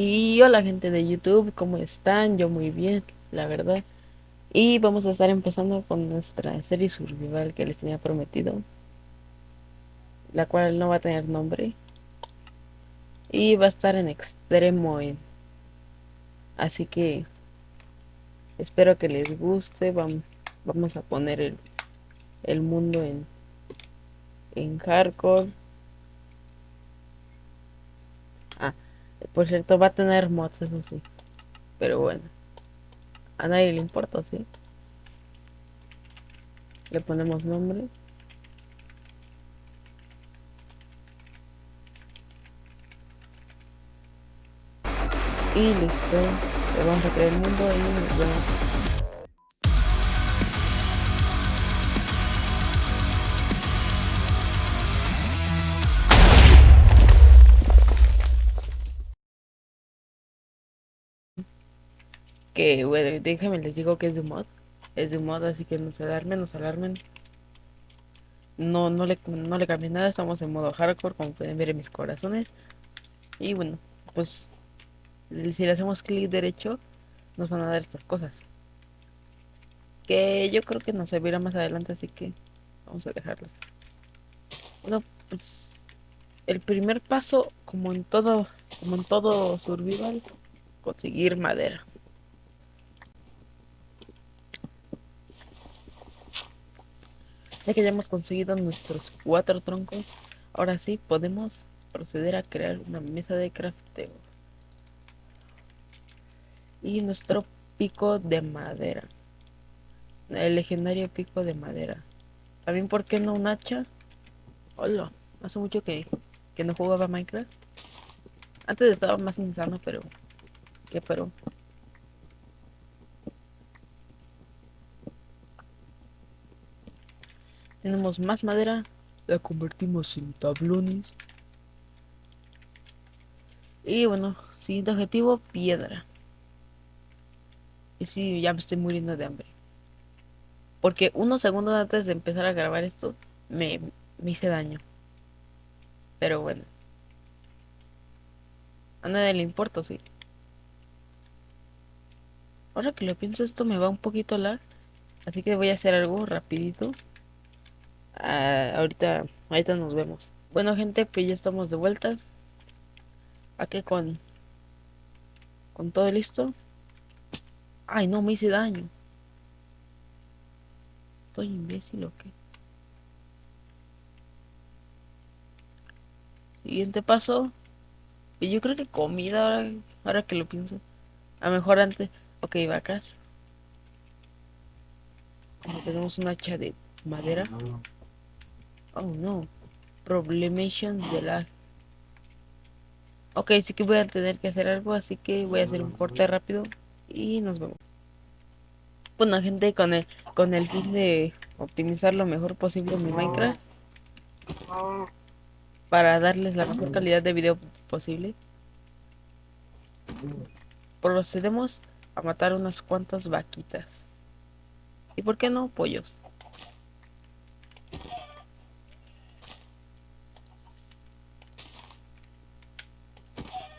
Y hola gente de YouTube, ¿cómo están? Yo muy bien, la verdad. Y vamos a estar empezando con nuestra serie survival que les tenía prometido. La cual no va a tener nombre. Y va a estar en extremo en. Así que espero que les guste. Vamos, a poner el, el mundo en, en hardcore. Por cierto, va a tener mods, eso sí. Pero bueno. A nadie le importa, ¿sí? Le ponemos nombre. Y listo. Le vamos a crear el mundo y nos vemos. Que bueno, déjenme les digo que es de mod. Es de mod, así que no se alarmen, no se alarmen. No, no le, no le cambié nada, estamos en modo hardcore, como pueden ver en mis corazones. Y bueno, pues si le hacemos clic derecho, nos van a dar estas cosas. Que yo creo que nos servirá más adelante, así que vamos a dejarlas. Bueno, pues el primer paso, como en todo, como en todo survival, conseguir madera. Ya que ya hemos conseguido nuestros cuatro troncos, ahora sí podemos proceder a crear una mesa de crafteo. Y nuestro pico de madera. El legendario pico de madera. También, ¿por qué no un hacha? Hola, hace mucho que, que no jugaba Minecraft. Antes estaba más insano, pero... ¿Qué pero? Tenemos más madera. La convertimos en tablones. Y bueno, siguiente objetivo, piedra. Y sí, ya me estoy muriendo de hambre. Porque unos segundos antes de empezar a grabar esto, me, me hice daño. Pero bueno. A nadie le importa, sí. Ahora que lo pienso, esto me va un poquito lag. Así que voy a hacer algo rapidito. Ah, ahorita, ahorita nos vemos. Bueno gente, pues ya estamos de vuelta. Aquí con, con todo listo. Ay, no, me hice daño. ¿Estoy imbécil o qué? Siguiente paso. Y yo creo que comida ahora, ahora que lo pienso. A mejor antes. Ok, vacas. Tenemos un hacha de madera. Oh no. Problemation de la. Ok, sí que voy a tener que hacer algo, así que voy a hacer un corte rápido y nos vemos. Bueno, gente, con el, con el fin de optimizar lo mejor posible mi Minecraft para darles la mejor calidad de video posible, procedemos a matar unas cuantas vaquitas. ¿Y por qué no pollos?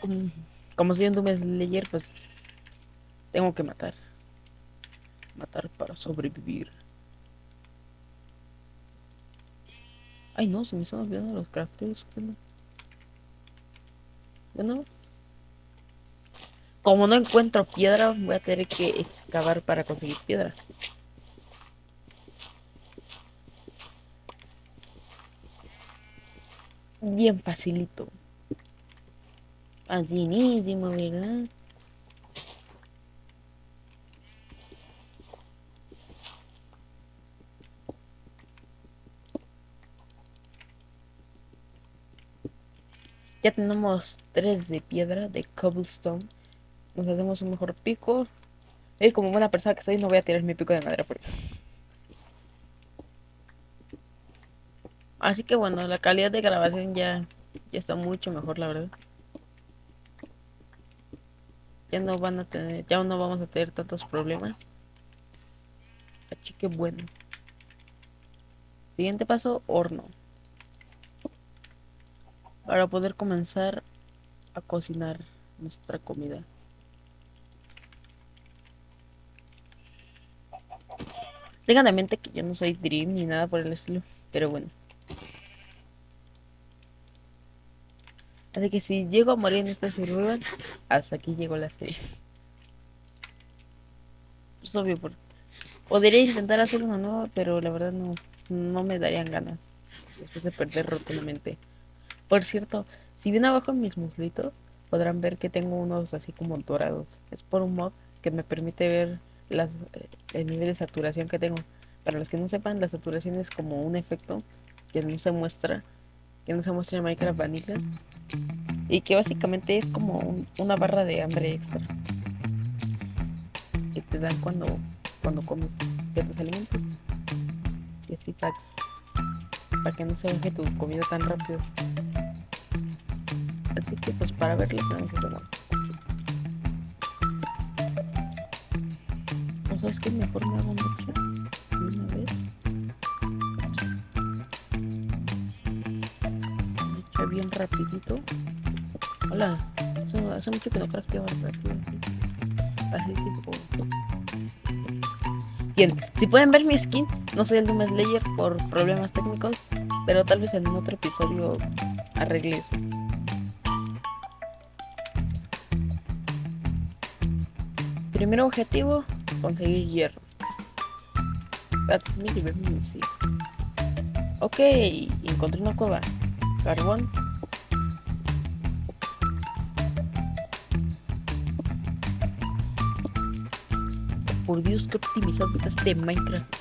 Como, como soy un Doom Slayer, pues tengo que matar. Matar para sobrevivir. Ay no, se me están olvidando los crafteos. No? Bueno. Como no encuentro piedra, voy a tener que excavar para conseguir piedra. Bien facilito. Facilísimo, ¿verdad? Ya tenemos tres de piedra, de cobblestone. Nos hacemos un mejor pico. Y como buena persona que soy, no voy a tirar mi pico de madera porque... Así que bueno, la calidad de grabación ya, ya está mucho mejor, la verdad. Ya no van a tener, ya no vamos a tener tantos problemas. Así que bueno. Siguiente paso, horno para poder comenzar a cocinar nuestra comida. Tengan en mente que yo no soy Dream ni nada por el estilo, pero bueno. Así que si llego a morir en esta survival, hasta aquí llegó la serie. Es obvio, por... podría intentar hacer una nueva, pero la verdad no, no me darían ganas después de perder rotundamente. Por cierto, si ven abajo en mis muslitos, podrán ver que tengo unos así como dorados. Es por un mod que me permite ver las, eh, el nivel de saturación que tengo. Para los que no sepan, la saturación es como un efecto que no se muestra, que no se muestra en Minecraft Vanilla y que básicamente es como un- una barra de hambre extra que te dan cuando, cuando comes ciertos alimentos. Y así para, para que no se baje tu comida tan rápido. Así que pues para verlo tenemos que tomar. ¿O sabes qué? Mejor me hago mucho Bien rapidito. Hola, hace, hace mucho que no crafteaba rápido. Así, tipo. Bien, si pueden ver mi skin, no soy el Doom Slayer por problemas técnicos, pero tal vez en otro episodio arregle eso. Primer objetivo, conseguir hierro. Ok, encontré una cueva. Carbón. Por Dios, qué optimizado está este Minecraft.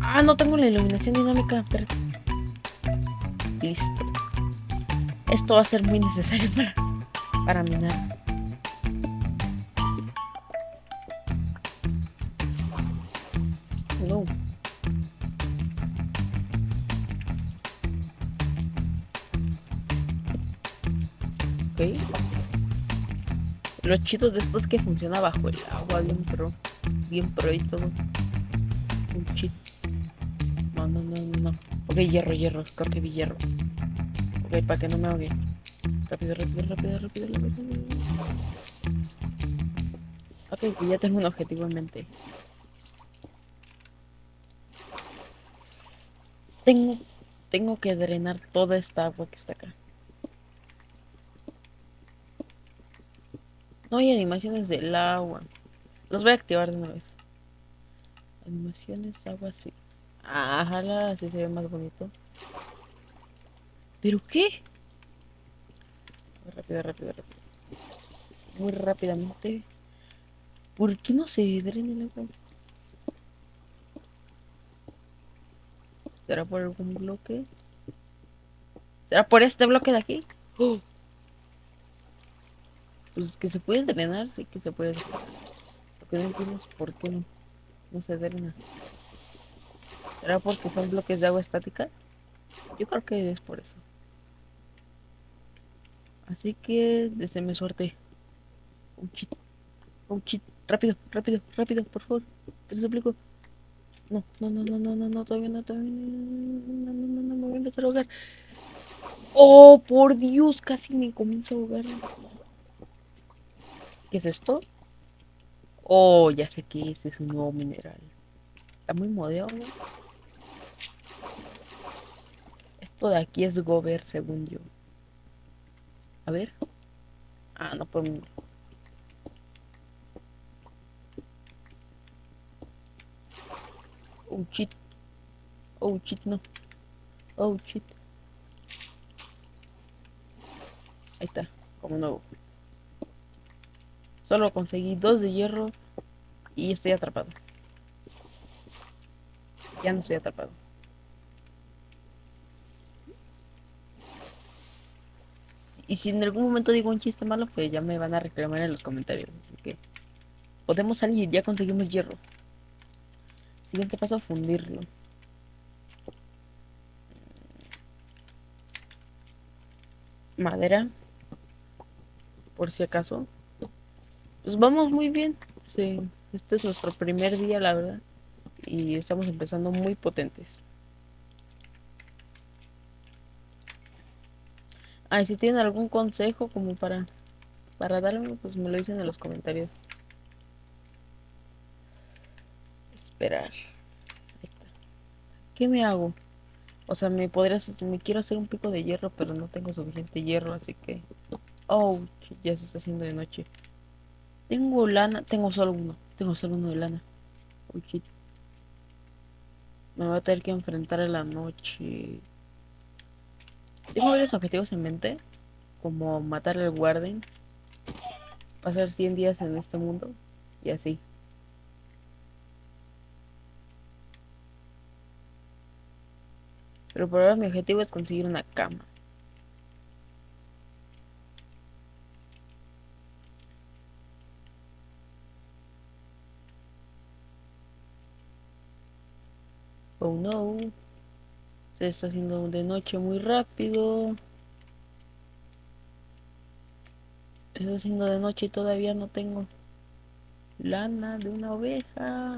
Ah, no tengo la iluminación dinámica. Espérate. Listo. Esto va a ser muy necesario para, para minar. Lo chido de esto es que funciona bajo el agua, bien pro. Bien pro y todo. Un cheat. No, no, no, no. Ok, hierro, hierro. Creo que vi hierro. Ok, para que no me ahogue. Rápido, rápido, rápido, rápido, rápido. Ok, ya tengo un objetivo en mente. Tengo, tengo que drenar toda esta agua que está acá. No hay animaciones del agua. Los voy a activar de una vez. Animaciones, agua, sí. Ajá, así se ve más bonito. ¿Pero qué? Rápido, rápido, rápido. Muy rápidamente. ¿Por qué no se drena el agua? ¿Será por algún bloque? ¿Será por este bloque de aquí? ¡Oh! Pues que se puede drenar, sí que se puede. Lo que no entiendo es por qué no, se drena. ¿Será porque son bloques de agua estática? Yo creo que es por eso. Así que deséme suerte. Un cheat. Un cheat. Rápido, rápido, rápido, por favor. Te lo suplico. No, no, no, no, no, no, no, todavía no, todavía no, no, no, no, no, me voy a empezar a ahogar. Oh, por Dios, casi me comienzo a ahogar. ¿Qué es esto? Oh, ya sé que este es un nuevo mineral. Está muy moderno. Esto de aquí es Gober, según yo. A ver. Ah, no puedo. Oh, shit. Oh, shit, no. Oh, shit. Ahí está, como nuevo. Solo conseguí dos de hierro y estoy atrapado. Ya no estoy atrapado. Y si en algún momento digo un chiste malo, pues ya me van a reclamar en los comentarios. Podemos salir, ya conseguimos hierro. Siguiente paso, fundirlo. Madera. Por si acaso. Pues vamos muy bien. Sí, este es nuestro primer día, la verdad. Y y estamos empezando muy potentes. Ay, si tienen algún consejo como para, para darme, pues me lo dicen en los comentarios. Esperar. ¿Qué me hago? O sea, me podría, me quiero hacer un pico de hierro, pero no tengo suficiente hierro, así que... Oh, ya se está haciendo de noche. Tengo lana, tengo solo uno, tengo solo uno de lana. Me voy a tener que enfrentar a la noche. Tengo varios objetivos en mente, como matar al guardian, pasar 100 días en este mundo y así. Pero por ahora mi objetivo es conseguir una cama. Oh no. Se está haciendo de noche muy rápido. Se está haciendo de noche y todavía no tengo lana de una oveja.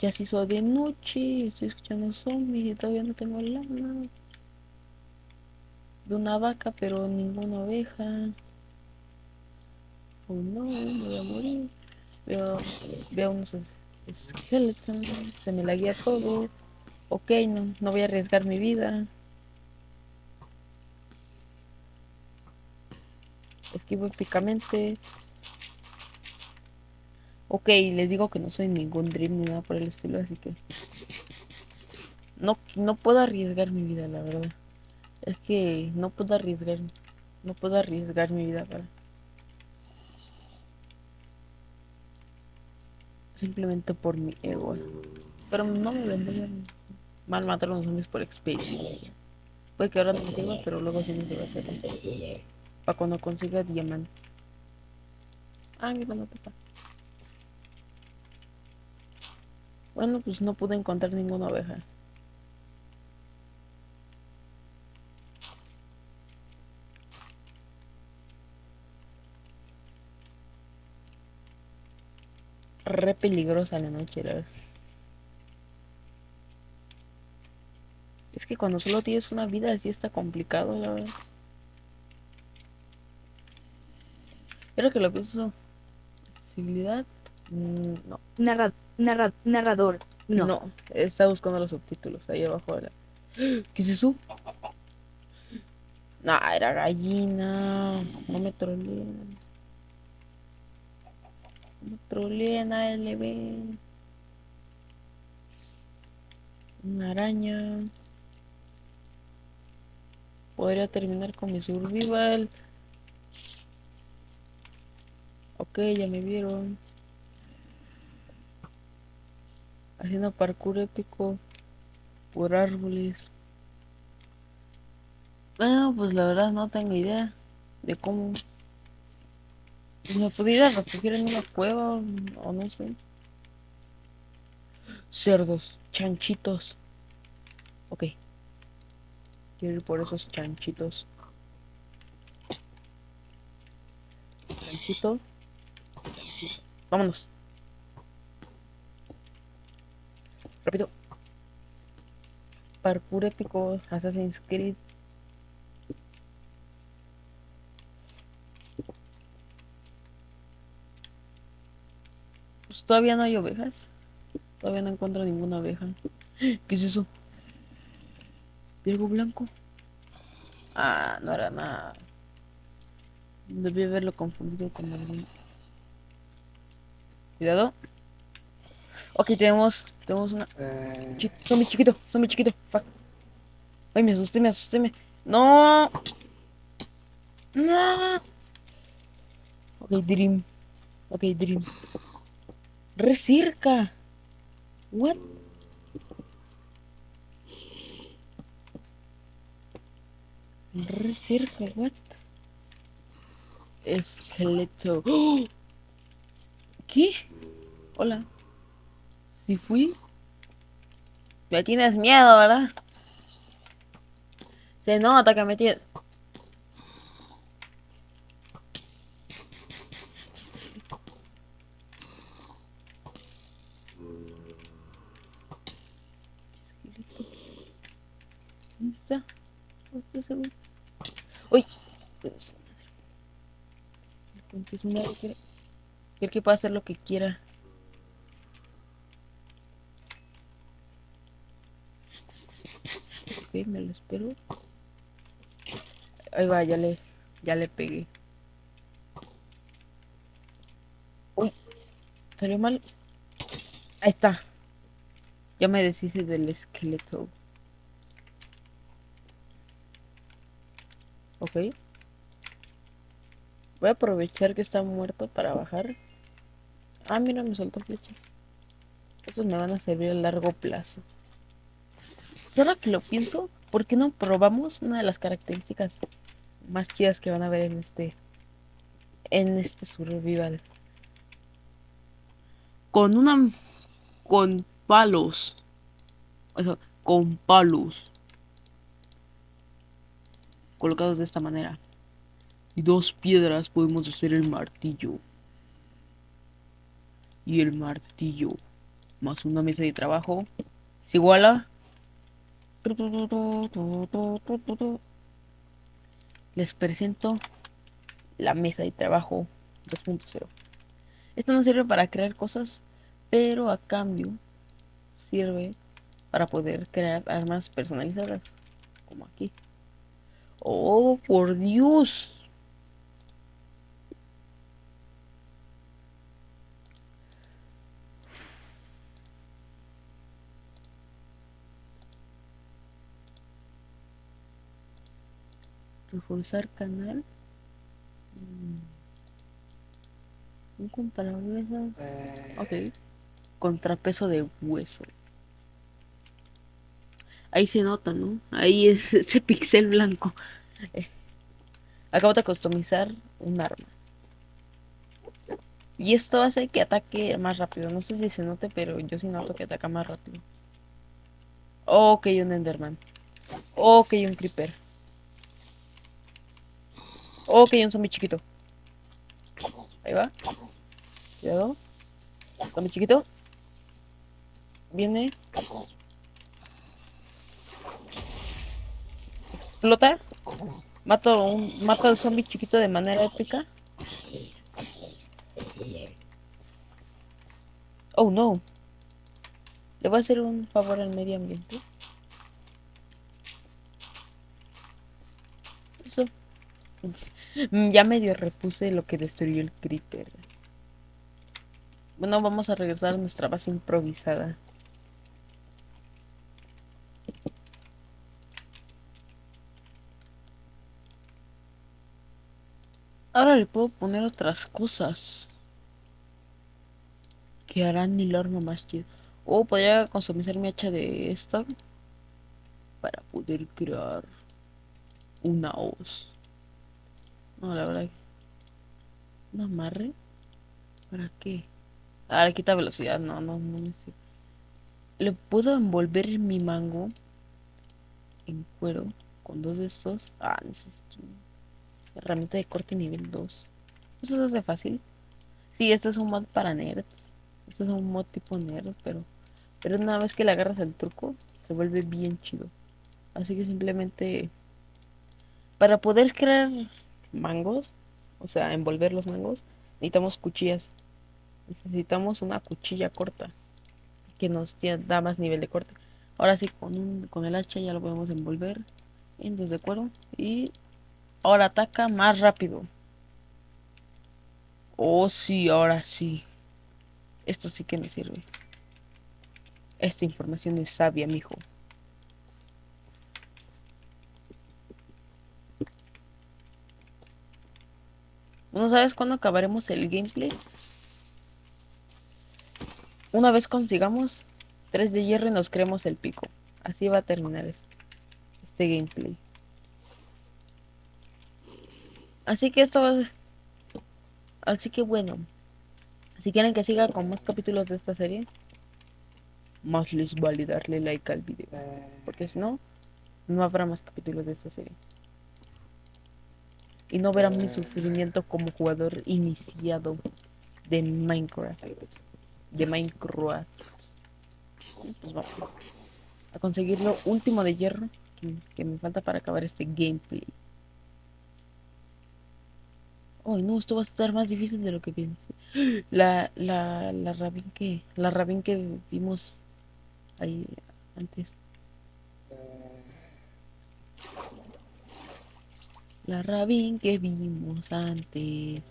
Ya se hizo de noche, estoy escuchando zombies y todavía no tengo lana. De una vaca, pero ninguna oveja. Oh no, me voy a morir. Veo, veo unos esqueletos, se me laguea todo. Ok, no, no voy a arriesgar mi vida. Esquivo épicamente. Ok, les digo que no soy ningún Dream ni nada por el estilo, así que... No, no puedo arriesgar mi vida, la verdad. Es que no puedo arriesgar... No puedo arriesgar mi vida para... Simplemente por mi ego. Pero no me vendría mal matar a los zombies por experiencia. Puede que ahora no sirva, pero luego sí me sirva hacer. Para cuando consiga diamante. Ah, mira, no toca. Bueno, pues no pude encontrar ninguna oveja. Re peligrosa la noche, la verdad. Es que cuando solo tienes una vida así está complicado, la verdad. Creo que lo pienso. Accesibilidad. Mm, no. Narra, narra, narrador. No. No, está buscando los subtítulos ahí abajo. Ahora. ¿Qué es eso? No, era gallina. No me troleen. No me troleen a LB. Una araña. Podría terminar con mi survival. Ok, ya me vieron. Haciendo parkour épico por árboles. Bueno, pues la verdad no tengo idea de cómo me pudiera refugiar en una cueva o no sé. Cerdos, chanchitos. Ok. Quiero ir por esos chanchitos. Chanchito. Vámonos. Rápido. Parkour épico, Assassin's Creed. Todavía no hay ovejas. Todavía no encuentro ninguna oveja. ¿Qué es eso? ¿Algo blanco? Ah, no era nada. Debí haberlo confundido con algún. Cuidado. Ok, tenemos, tenemos una... Chi zombie chiquito, zombie chiquito. Fuck. Ay, me asusté, me asusté, me... No. No. Ok, Dream. Ok, Dream. Re cerca. What? Re cerca, what? Esqueleto. ¡Oh! ¿Qué? Hola. ¿Sí fui? Me tienes miedo, ¿verdad? Se nota que me tienes... está. No. ¡Uy! Que quiere que pueda hacer lo que quiera. Ok, me lo espero. Ahí va, ya le, ya le pegué. Uy, salió mal. Ahí está. Ya me deshice del esqueleto. Ok. Voy a aprovechar que está muerto para bajar. Ah, mira, me soltó flechas. Esos me van a servir a largo plazo. Ahora que lo pienso, ¿por qué no probamos una de las características más chidas que van a ver en este en este survival? Con una con palos. O sea, con palos. Colocados de esta manera. Y dos piedras podemos hacer el martillo. Y el martillo. Más una mesa de trabajo. Es igual a... Les presento la mesa de trabajo 2.0. Esto no sirve para crear cosas, pero a cambio sirve para poder crear armas personalizadas, como aquí. Oh, por Dios. Reforzar canal. Mm. Un contrapeso. Ok. Contrapeso de hueso. Ahí se nota, ¿no? Ahí es ese pixel blanco. Eh, Acabo de customizar un arma. Y esto hace que ataque más rápido. No sé si se note, pero yo sí noto que ataca más rápido. Ok, un Enderman. Ok, un Creeper. Ok, un zombie chiquito. Ahí va. Cuidado. Zombie chiquito. Viene. Explota. Mato, un, mato al zombie chiquito de manera épica. Oh no. Le voy a hacer un favor al medio ambiente. Eso. Mm, Ya medio repuse lo que destruyó el creeper. Bueno, vamos a regresar a nuestra base improvisada. Ahora le puedo poner otras cosas que harán el arma más chido. O podría customizar mi hacha de esta para poder crear una hoz. No, la verdad. ¿Un amarre? ¿Para qué? Ah, le quita velocidad. No, no, no me sirve. Le puedo envolver mi mango en cuero con dos de estos. Ah, necesito herramienta de corte nivel 2. Eso se hace fácil. Sí, este es un mod para nerd. Este es un mod tipo nerd, pero, pero una vez que le agarras el truco, se vuelve bien chido. Así que simplemente para poder crear mangos, o sea, envolver los mangos, necesitamos cuchillas. Necesitamos una cuchilla corta que nos da más nivel de corte. Ahora sí, con, un, con el hacha ya lo podemos envolver en dos de cuero y ahora ataca más rápido. Oh, sí, ahora sí. Esto sí que me sirve. Esta información es sabia, mijo. ¿No sabes cuándo acabaremos el gameplay? Una vez consigamos 3 de hierro y nos creemos el pico. Así va a terminar es- este gameplay. Así que esto va... Así que bueno. Si quieren que siga con más capítulos de esta serie, más les vale darle like al video. Porque si no, no habrá más capítulos de esta serie. Y no verán mi sufrimiento como jugador iniciado de Minecraft. De Minecraft. Pues a conseguir lo último de hierro que me falta para acabar este gameplay. Oh, no, esto va a estar más difícil de lo que pensé. La, la, la Rabin que, la Rabin que vimos ahí antes. La Rabin que vimos antes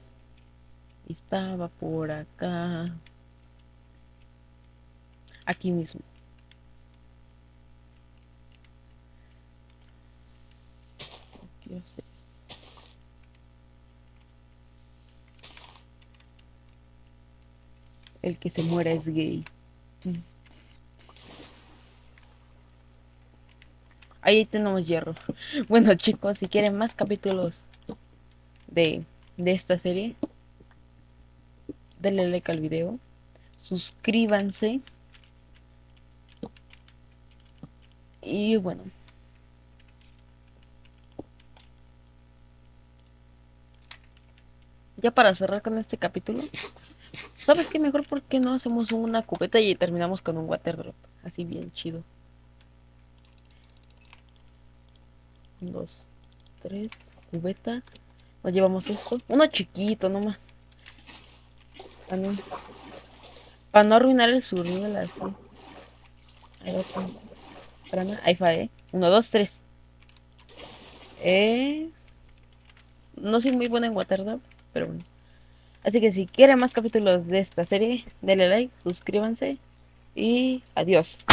estaba por acá. Aquí mismo. Quiero sé. El que se muera es gay. Ahí tenemos hierro. Bueno chicos, si quieren más capítulos de, de esta serie, denle like al video. Suscríbanse. Y bueno. Ya para cerrar con este capítulo. ¿Sabes qué? Mejor porque no hacemos una cubeta y terminamos con un water drop. Así bien chido. Dos, tres, cubeta. Nos llevamos esto. Uno chiquito nomás. Para no, para no arruinar el survival así. Ahí va nada. Ahí fue, ¿eh? Uno, dos, tres. Eh... No soy muy buena en Waterdrop, pero bueno. Así que si quieren más capítulos de esta serie, denle like, suscríbanse y adiós.